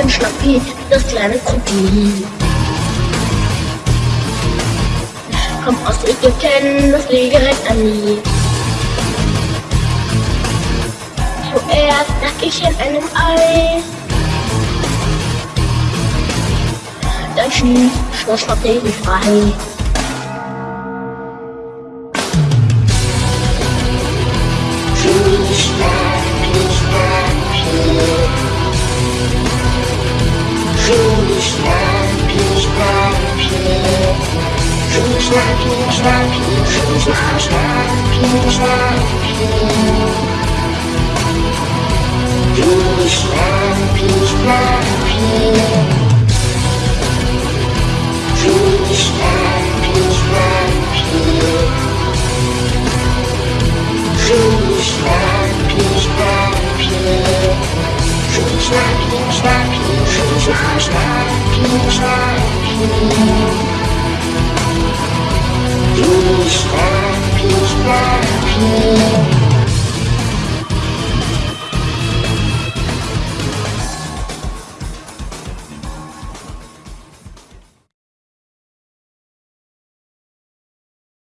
bin Schnappi, das kleine Krokodil. Komm aus Ägypten, das direkt an nie. Zuerst lag ich in einem Ei. Dann schlief Schloss Schnappi frei. 菩萨，菩萨，菩萨，菩萨，菩萨，菩萨，菩萨。Please stop, please stop, please